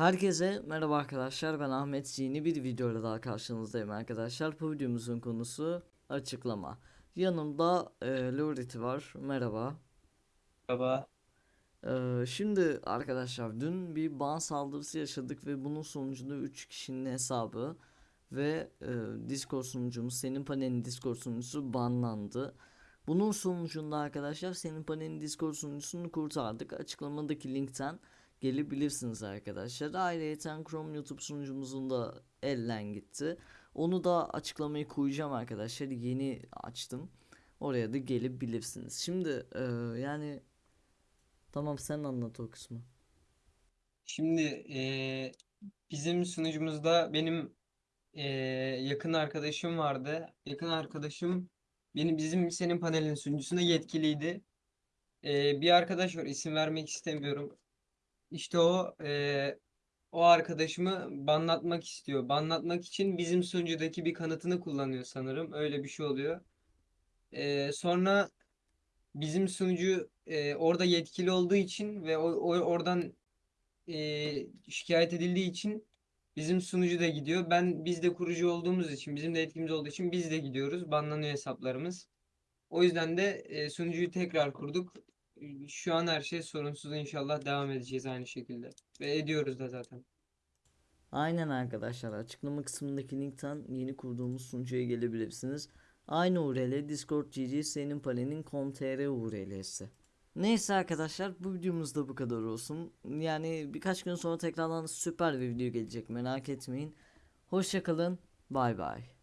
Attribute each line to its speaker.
Speaker 1: Herkese merhaba arkadaşlar. Ben Ahmet. Yeni bir videoyla daha karşınızdayım arkadaşlar. Bu videomuzun konusu açıklama. Yanımda e, Loriti var. Merhaba.
Speaker 2: Merhaba.
Speaker 1: E, şimdi arkadaşlar dün bir ban saldırısı yaşadık ve bunun sonucunda 3 kişinin hesabı ve e, Discord sunucumuz senin panelin Discord sunucusu banlandı. Bunun sonucunda arkadaşlar senin panelin Discord sunucusunu kurtardık. Açıklamadaki linkten gelebilirsiniz arkadaşlar. Ayrıca Chrome YouTube sunucumuzun da elden gitti. Onu da açıklamayı koyacağım arkadaşlar. Yeni açtım. Oraya da gelebilirsiniz. Şimdi e, yani tamam sen anlat o kısmı.
Speaker 2: Şimdi eee, bizim sunucumuzda benim eee, yakın arkadaşım vardı. Yakın arkadaşım benim bizim senin panelin sunucusunda yetkiliydi. Eee, bir arkadaş var isim vermek istemiyorum. İşte o eee, o arkadaşımı banlatmak istiyor. Banlatmak için bizim sunucudaki bir kanıtını kullanıyor sanırım. Öyle bir şey oluyor. Eee, sonra bizim sunucu eee, orada yetkili olduğu için ve o, o oradan e, şikayet edildiği için bizim sunucu da gidiyor. Ben biz de kurucu olduğumuz için, bizim de etkimiz olduğu için biz de gidiyoruz. Banlanıyor hesaplarımız. O yüzden de e, sunucuyu tekrar kurduk. E, Şu an her şey sorunsuz inşallah devam edeceğiz aynı şekilde. Ve ediyoruz da zaten.
Speaker 1: Aynen arkadaşlar açıklama kısmındaki linkten yeni kurduğumuz sunucuya gelebilirsiniz. Aynı URL Discord GG senin panelin com.tr URL'si. Neyse arkadaşlar bu videomuz da bu kadar olsun. Yani birkaç gün sonra tekrardan süper bir video gelecek merak etmeyin. Hoşçakalın bay bay.